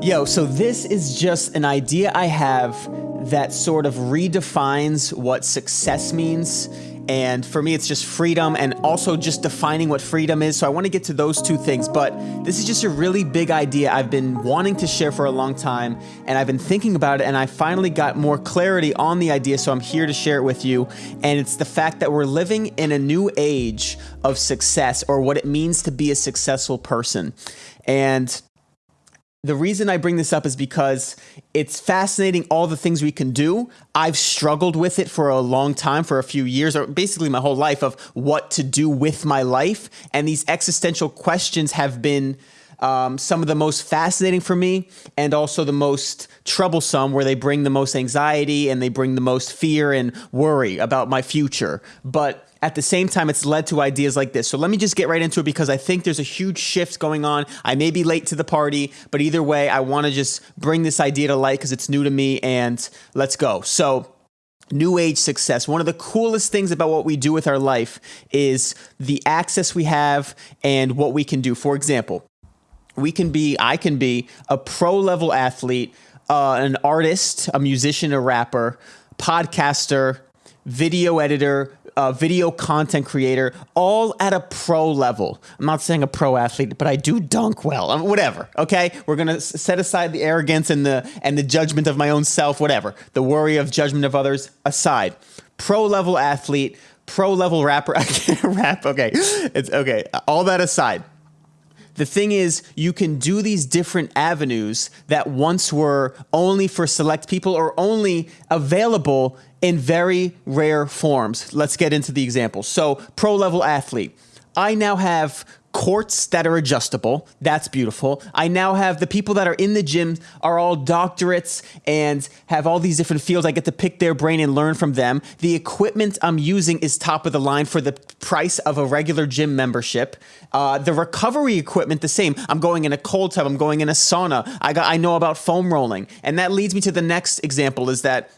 Yo, so this is just an idea I have that sort of redefines what success means. And for me, it's just freedom and also just defining what freedom is. So I want to get to those two things. But this is just a really big idea I've been wanting to share for a long time. And I've been thinking about it. And I finally got more clarity on the idea. So I'm here to share it with you. And it's the fact that we're living in a new age of success or what it means to be a successful person. And the reason I bring this up is because it's fascinating all the things we can do. I've struggled with it for a long time, for a few years, or basically my whole life of what to do with my life. And these existential questions have been um, some of the most fascinating for me and also the most troublesome, where they bring the most anxiety and they bring the most fear and worry about my future. But at the same time, it's led to ideas like this. So let me just get right into it because I think there's a huge shift going on. I may be late to the party, but either way, I want to just bring this idea to light because it's new to me and let's go. So, New age success. One of the coolest things about what we do with our life is the access we have and what we can do. For example, we can be, I can be a pro level athlete, uh, an artist, a musician, a rapper, podcaster, video editor, uh, video content creator, all at a pro level. I'm not saying a pro athlete, but I do dunk well. Whatever. Okay, we're gonna set aside the arrogance and the and the judgment of my own self. Whatever. The worry of judgment of others aside. Pro level athlete, pro level rapper. I can't rap. Okay, it's okay. All that aside the thing is, you can do these different avenues that once were only for select people or only available in very rare forms. Let's get into the examples. So, pro level athlete. I now have courts that are adjustable. That's beautiful. I now have the people that are in the gym are all doctorates and have all these different fields. I get to pick their brain and learn from them. The equipment I'm using is top of the line for the price of a regular gym membership. Uh, the recovery equipment, the same. I'm going in a cold tub. I'm going in a sauna. I got. I know about foam rolling, and that leads me to the next example. Is that,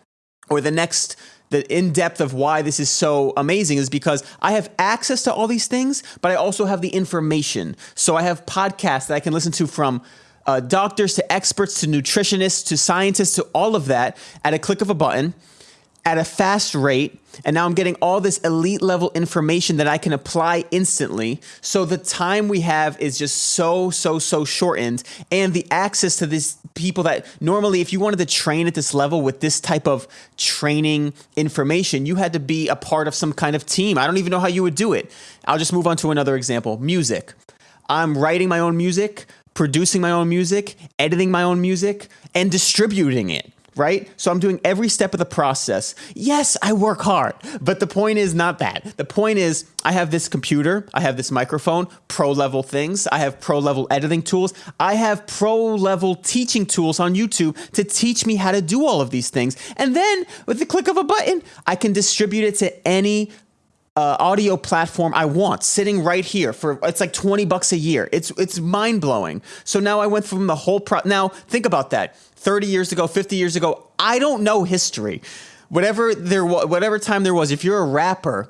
or the next the in depth of why this is so amazing is because I have access to all these things, but I also have the information. So I have podcasts that I can listen to from uh, doctors to experts to nutritionists to scientists to all of that at a click of a button at a fast rate. And now I'm getting all this elite level information that I can apply instantly. So the time we have is just so, so, so shortened. And the access to these people that normally, if you wanted to train at this level with this type of training information, you had to be a part of some kind of team. I don't even know how you would do it. I'll just move on to another example music. I'm writing my own music, producing my own music, editing my own music, and distributing it right? So I'm doing every step of the process. Yes, I work hard, but the point is not that. The point is I have this computer, I have this microphone, pro level things, I have pro level editing tools, I have pro level teaching tools on YouTube to teach me how to do all of these things. And then with the click of a button, I can distribute it to any uh, audio platform I want sitting right here for it's like 20 bucks a year. It's it's mind blowing. So now I went from the whole pro now think about that. 30 years ago, 50 years ago, I don't know history. Whatever there was whatever time there was, if you're a rapper,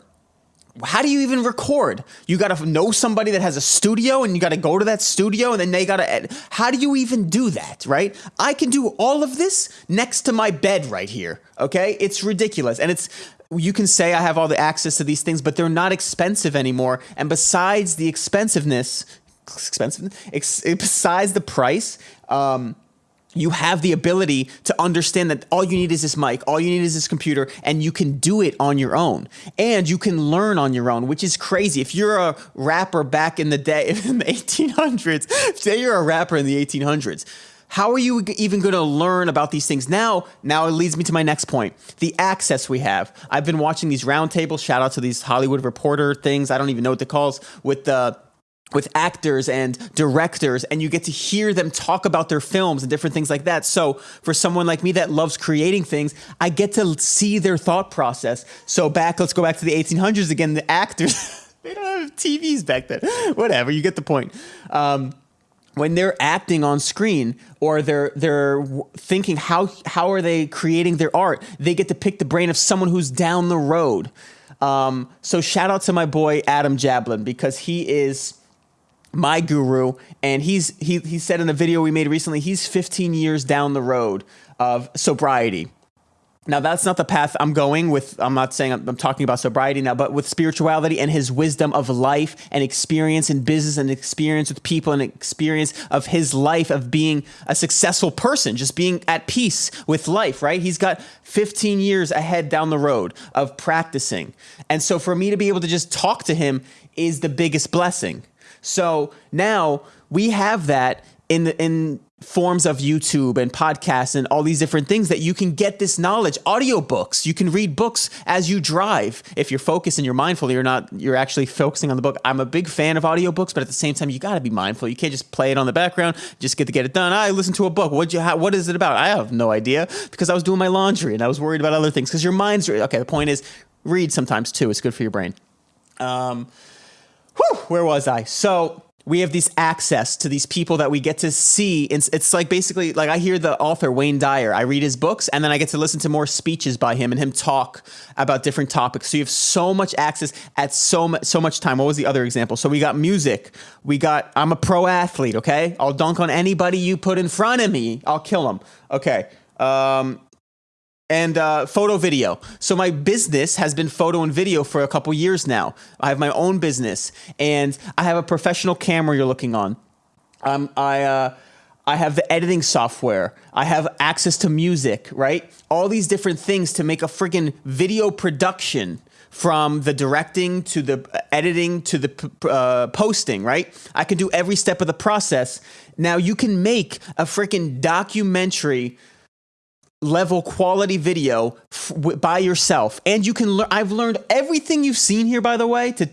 how do you even record? You got to know somebody that has a studio and you got to go to that studio and then they got to How do you even do that, right? I can do all of this next to my bed right here, okay? It's ridiculous. And it's you can say I have all the access to these things, but they're not expensive anymore. And besides the expensiveness, expensive, ex, besides the price, um, you have the ability to understand that all you need is this mic, all you need is this computer, and you can do it on your own. And you can learn on your own, which is crazy. If you're a rapper back in the day, in the 1800s, say you're a rapper in the 1800s, how are you even going to learn about these things now? Now it leads me to my next point: the access we have. I've been watching these roundtables. Shout out to these Hollywood Reporter things. I don't even know what they calls with the with actors and directors and you get to hear them talk about their films and different things like that. So for someone like me that loves creating things, I get to see their thought process. So back, let's go back to the 1800s again. The actors, they don't have TVs back then. Whatever, you get the point. Um, when they're acting on screen or they're they're thinking how how are they creating their art, they get to pick the brain of someone who's down the road. Um, so shout out to my boy Adam Jablin because he is my guru, and he's he he said in a video we made recently, he's 15 years down the road of sobriety. Now that's not the path I'm going with. I'm not saying I'm, I'm, talking about sobriety now, but with spirituality and his wisdom of life and experience in business and experience with people and experience of his life of being a successful person, just being at peace with life, right? He's got 15 years ahead down the road of practicing. And so for me to be able to just talk to him is the biggest blessing. So now we have that in the in forms of YouTube and podcasts and all these different things that you can get this knowledge. Audiobooks, you can read books as you drive. If you're focused and you're mindful, you're not you're actually focusing on the book. I'm a big fan of audiobooks, but at the same time you got to be mindful. You can't just play it on the background, just get to get it done. I listen to a book. What you what is it about? I have no idea because I was doing my laundry and I was worried about other things cuz your mind's okay, the point is read sometimes too. It's good for your brain. Um whew, where was I? So we have this access to these people that we get to see. It's, it's like basically like I hear the author Wayne Dyer. I read his books and then I get to listen to more speeches by him and him talk about different topics. So you have so much access at so much so much time. What was the other example? So we got music. We got I'm a pro athlete. Okay, I'll dunk on anybody you put in front of me. I'll kill them. Okay. Um, and uh, photo video. So my business has been photo and video for a couple years now. I have my own business, and I have a professional camera you're looking on. Um, I uh, I have the editing software. I have access to music, right? All these different things to make a friggin' video production from the directing to the editing to the uh, posting, right? I can do every step of the process. Now you can make a freaking documentary level quality video by yourself. And you can learn i've learned everything you've seen here by the way to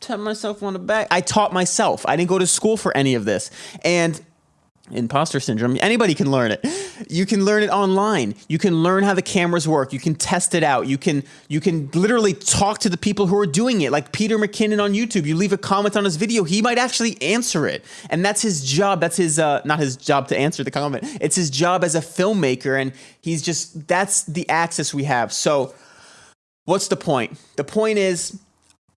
tap myself on the back. I taught myself. I didn't go to school for any of this. And imposter syndrome. Anybody can learn it. You can learn it online. You can learn how the cameras work. You can test it out. You can you can literally talk to the people who are doing it like peter mckinnon on youtube. You leave a comment on his video he might actually answer it. And that's his job. That's his uh, not his job to answer the comment. It's his job as a filmmaker and he's just that's the access we have. So what's the point? The point is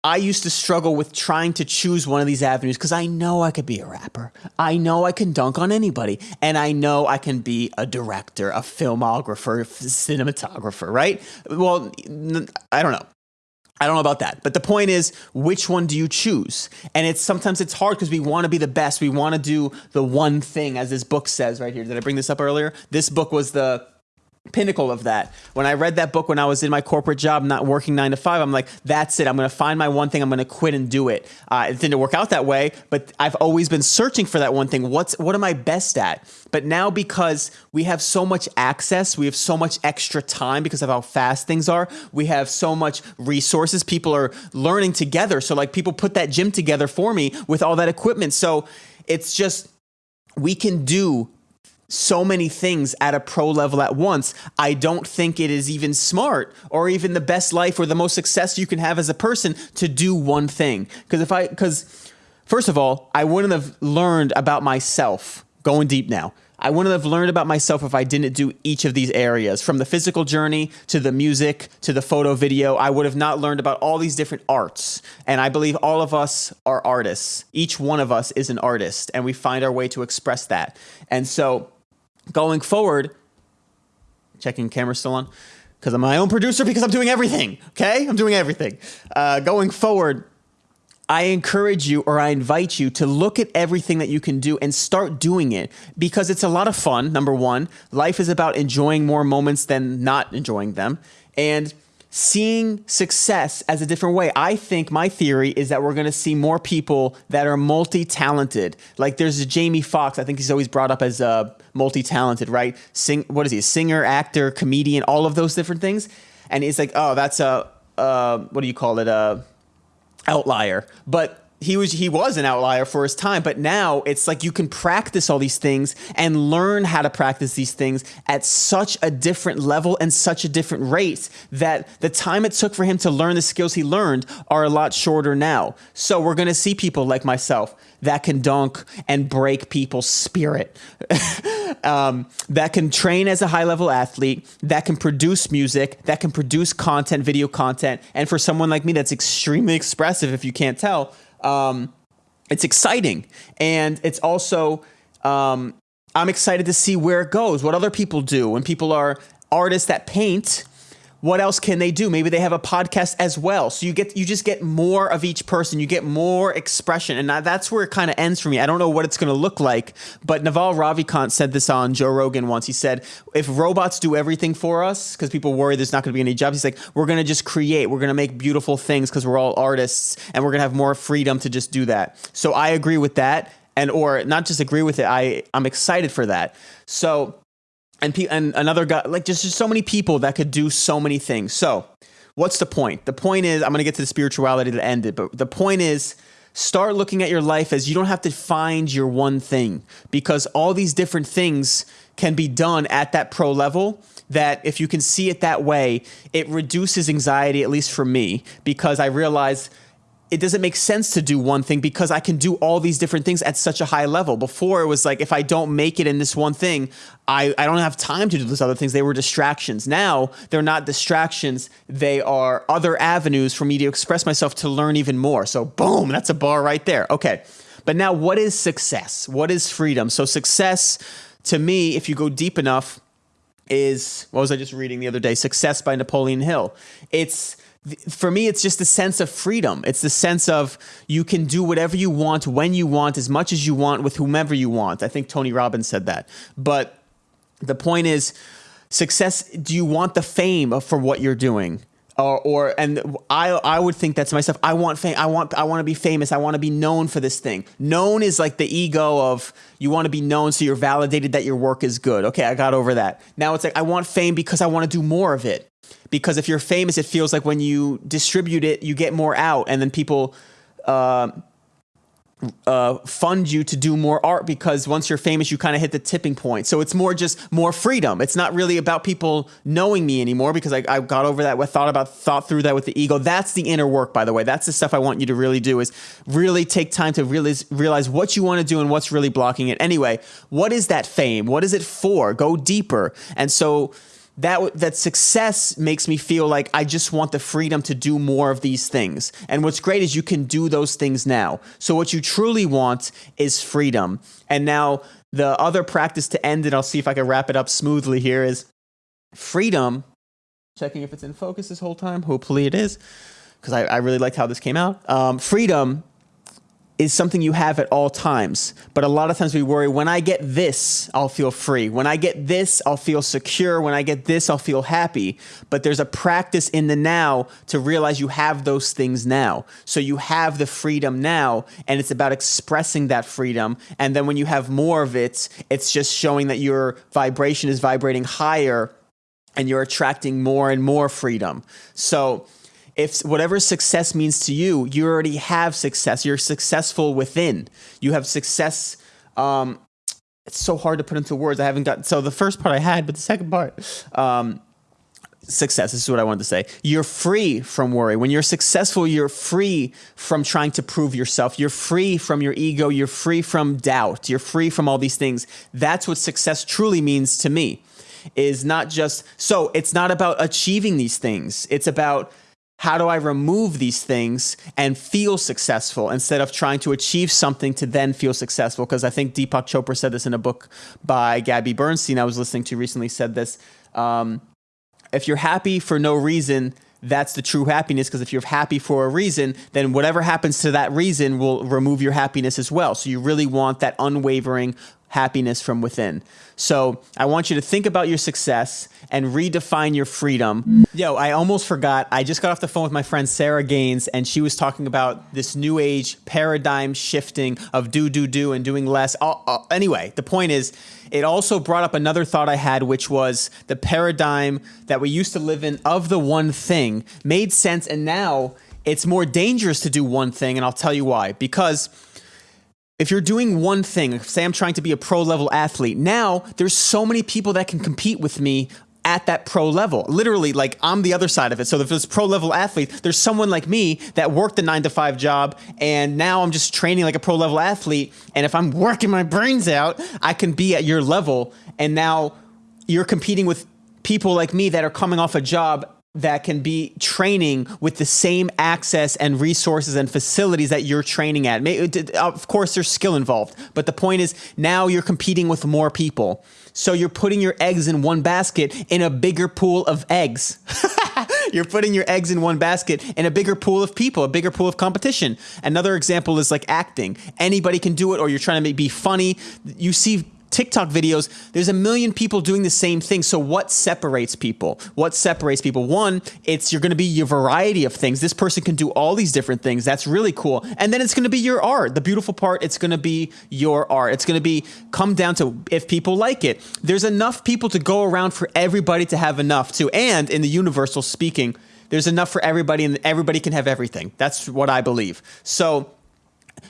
I used to struggle with trying to choose one of these avenues because I know I could be a rapper. I know I can dunk on anybody. And I know I can be a director, a filmographer, a cinematographer, right? Well, I don't know. I don't know about that. But the point is, which one do you choose? And it's sometimes it's hard because we want to be the best. We want to do the one thing, as this book says right here. Did I bring this up earlier? This book was the pinnacle of that. When I read that book when I was in my corporate job, not working nine to five, I'm like, that's it. I'm going to find my one thing. I'm going to quit and do it. Uh, it didn't work out that way, but I've always been searching for that one thing. What's what am I best at? But now because we have so much access, we have so much extra time because of how fast things are. We have so much resources. People are learning together. So like people put that gym together for me with all that equipment. So it's just we can do so many things at a pro level at once, I don't think it is even smart or even the best life or the most success you can have as a person to do one thing. Because if I, because first of all, I wouldn't have learned about myself going deep now. I wouldn't have learned about myself if I didn't do each of these areas from the physical journey to the music to the photo video. I would have not learned about all these different arts. And I believe all of us are artists. Each one of us is an artist, and we find our way to express that. And so, going forward, checking camera still on, because I'm my own producer because I'm doing everything. Okay, I'm doing everything. Uh, going forward, I encourage you or I invite you to look at everything that you can do and start doing it because it's a lot of fun. Number one, life is about enjoying more moments than not enjoying them. And seeing success as a different way. I think my theory is that we're going to see more people that are multi-talented. Like there's a Jamie Foxx. I think he's always brought up as a multi-talented, right? Sing, what is he? Singer, actor, comedian, all of those different things. And it's like, oh, that's a uh, what do you call it? A outlier. But he was he was an outlier for his time but now it's like you can practice all these things and learn how to practice these things at such a different level and such a different rate that the time it took for him to learn the skills he learned are a lot shorter now. So we're going to see people like myself that can dunk and break people's spirit. Um, that can train as a high level athlete that can produce music that can produce content video content. And for someone like me that's extremely expressive if you can't tell um, it's exciting. And it's also um, i'm excited to see where it goes what other people do. When people are artists that paint what else can they do? Maybe they have a podcast as well. So you get you just get more of each person. You get more expression, and that's where it kind of ends for me. I don't know what it's going to look like, but Naval Ravikant said this on Joe Rogan once. He said, "If robots do everything for us, because people worry there's not going to be any jobs, he's like, we're going to just create. We're going to make beautiful things because we're all artists, and we're going to have more freedom to just do that." So I agree with that, and or not just agree with it. I I'm excited for that. So and pe- and another guy like just, just so many people that could do so many things. So, what's the point? The point is I'm going to get to the spirituality to end it, but the point is start looking at your life as you don't have to find your one thing because all these different things can be done at that pro level that if you can see it that way, it reduces anxiety at least for me because I realize it doesn't make sense to do one thing because I can do all these different things at such a high level. Before it was like if I don't make it in this one thing, I, I don't have time to do those other things. They were distractions. Now they're not distractions. They are other avenues for me to express myself to learn even more. So boom, that's a bar right there. Okay. But now what is success? What is freedom? So success to me, if you go deep enough, is what was I just reading the other day? Success by Napoleon Hill. It's for me, it's just a sense of freedom. It's the sense of you can do whatever you want, when you want, as much as you want, with whomever you want. I think Tony Robbins said that. But the point is, success. Do you want the fame for what you're doing? Or, or and I I would think that to myself. I want fame. I want I want to be famous. I want to be known for this thing. Known is like the ego of you want to be known, so you're validated that your work is good. Okay, I got over that. Now it's like I want fame because I want to do more of it because if you're famous, it feels like when you distribute it, you get more out, and then people uh, uh, fund you to do more art because once you're famous, you kind of hit the tipping point. So it's more just more freedom. It's not really about people knowing me anymore because I, I got over that. I thought about thought through that with the ego. That's the inner work, by the way. That's the stuff I want you to really do is really take time to realize what you want to do and what's really blocking it. Anyway, what is that fame? What is it for? Go deeper. And so that that success makes me feel like I just want the freedom to do more of these things. And what's great is you can do those things now. So what you truly want is freedom. And now the other practice to end it, I'll see if I can wrap it up smoothly here is freedom. Checking if it's in focus this whole time. Hopefully it is, because I, I really liked how this came out. Um, freedom is something you have at all times. But a lot of times we worry when I get this, I'll feel free. When I get this, I'll feel secure. When I get this, I'll feel happy. But there's a practice in the now to realize you have those things now. So you have the freedom now, and it's about expressing that freedom. And then when you have more of it, it's just showing that your vibration is vibrating higher and you're attracting more and more freedom. So, if whatever success means to you, you already have success. You're successful within. You have success. Um, it's so hard to put into words. I haven't got so the first part I had, but the second part, um, success. This is what I wanted to say. You're free from worry. When you're successful, you're free from trying to prove yourself. You're free from your ego. You're free from doubt. You're free from all these things. That's what success truly means to me. Is not just so. It's not about achieving these things. It's about how do I remove these things and feel successful instead of trying to achieve something to then feel successful? Because I think Deepak Chopra said this in a book by Gabby Bernstein I was listening to recently said this. Um, if you're happy for no reason, that's the true happiness because if you're happy for a reason, then whatever happens to that reason will remove your happiness as well. So you really want that unwavering happiness from within. So I want you to think about your success and redefine your freedom. Yo, I almost forgot. I just got off the phone with my friend Sarah Gaines, and she was talking about this new age paradigm shifting of do, do, do, and doing less. Anyway, the point is, it also brought up another thought I had, which was the paradigm that we used to live in of the one thing made sense, and now it's more dangerous to do one thing, and I'll tell you why. Because if you're doing one thing, say I'm trying to be a pro level athlete, now there's so many people that can compete with me at that pro level. Literally, like I'm the other side of it. So if it's pro level athlete, there's someone like me that worked the nine to five job and now I'm just training like a pro level athlete. And if I'm working my brains out, I can be at your level. And now you're competing with people like me that are coming off a job that can be training with the same access and resources and facilities that you're training at. Of course, there's skill involved, but the point is now you're competing with more people. So you're putting your eggs in one basket in a bigger pool of eggs. you're putting your eggs in one basket in a bigger pool of people, a bigger pool of competition. Another example is like acting. Anybody can do it, or you're trying to be funny. You see TikTok videos, there's a million people doing the same thing. So what separates people? What separates people? One, it's you're going to be your variety of things. This person can do all these different things. That's really cool. And then it's going to be your art. The beautiful part, it's going to be your art. It's going to be come down to if people like it. There's enough people to go around for everybody to have enough to. And in the universal speaking, there's enough for everybody and everybody can have everything. That's what I believe. So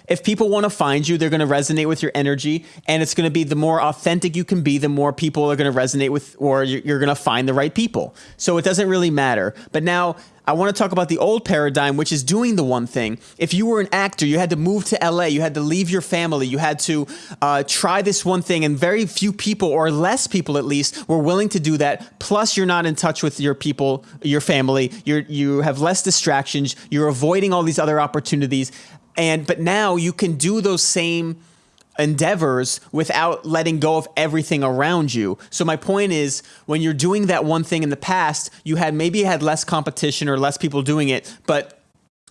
if people want to find you, they're going to resonate with your energy. And it's going to be the more authentic you can be, the more people are going to resonate with, or you're going to find the right people. So it doesn't really matter. But now I want to talk about the old paradigm, which is doing the one thing. If you were an actor, you had to move to LA, you had to leave your family, you had to uh, try this one thing, and very few people, or less people at least, were willing to do that. Plus, you're not in touch with your people, your family. You're you have less distractions. You're avoiding all these other opportunities. And but now you can do those same endeavors without letting go of everything around you. So my point is when you're doing that one thing in the past, you had maybe had less competition or less people doing it, but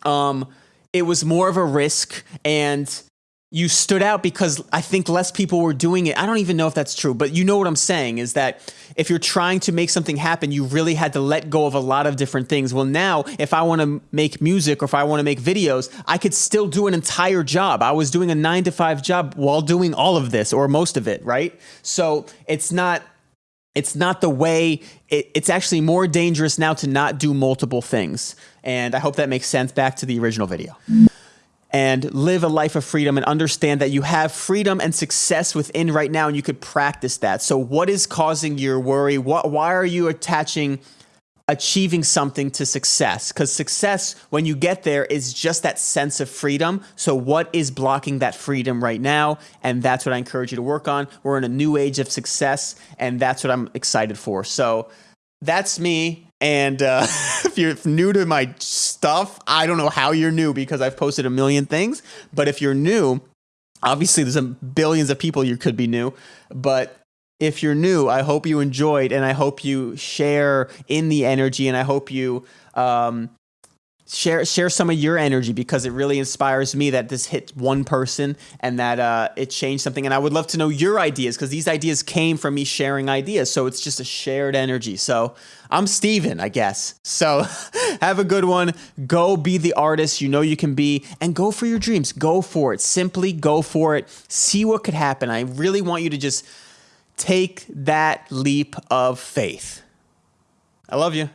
um it was more of a risk and you stood out because I think less people were doing it. I don't even know if that's true, but you know what I'm saying is that if you're trying to make something happen, you really had to let go of a lot of different things. Well, now if I want to make music or if I want to make videos, I could still do an entire job. I was doing a nine to five job while doing all of this or most of it, right? So it's not it's not the way it, it's actually more dangerous now to not do multiple things and i hope that makes sense back to the original video and live a life of freedom and understand that you have freedom and success within right now and you could practice that. So what is causing your worry? What why are you attaching achieving something to success? Cuz success when you get there is just that sense of freedom. So what is blocking that freedom right now? And that's what I encourage you to work on. We're in a new age of success and that's what I'm excited for. So that's me. And uh, if you're new to my stuff, I don't know how you're new because I've posted a million things. But if you're new, obviously there's a billions of people you could be new. But if you're new, I hope you enjoyed and I hope you share in the energy and I hope you um, share share some of your energy because it really inspires me that this hit one person and that uh, it changed something. And I would love to know your ideas because these ideas came from me sharing ideas. So it's just a shared energy. So I'm Steven, I guess. So have a good one. Go be the artist you know you can be and go for your dreams. Go for it. Simply go for it. See what could happen. I really want you to just take that leap of faith. I love you.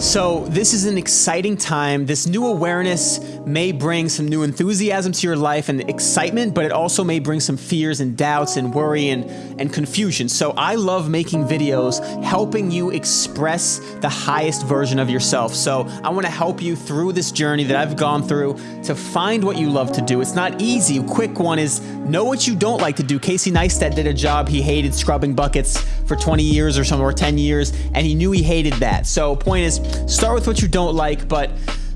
So this is an exciting time. This new awareness may bring some new enthusiasm to your life and excitement, but it also may bring some fears and doubts and worry and, and confusion. So I love making videos helping you express the highest version of yourself. So I want to help you through this journey that I've gone through to find what you love to do. It's not easy. A quick one is know what you don't like to do. Casey Neistat did a job. He hated scrubbing buckets for 20 years or something or 10 years, and he knew he hated that. So point is start with what you don't like, but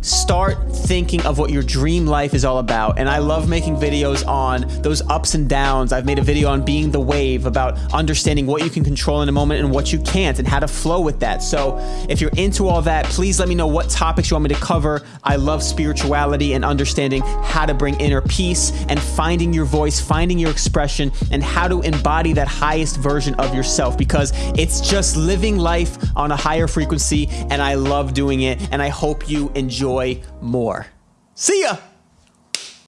start thinking of what your dream life is all about. And I love making videos on those ups and downs. I've made a video on being the wave about understanding what you can control in a moment and what you can't and how to flow with that. So if you're into all that, please let me know what topics you want me to cover. I love spirituality and understanding how to bring inner peace and finding your voice, finding your expression, and how to embody that highest version of yourself because it's just living life on a higher frequency and I love doing it and I hope you enjoy enjoy more. See ya!